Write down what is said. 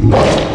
you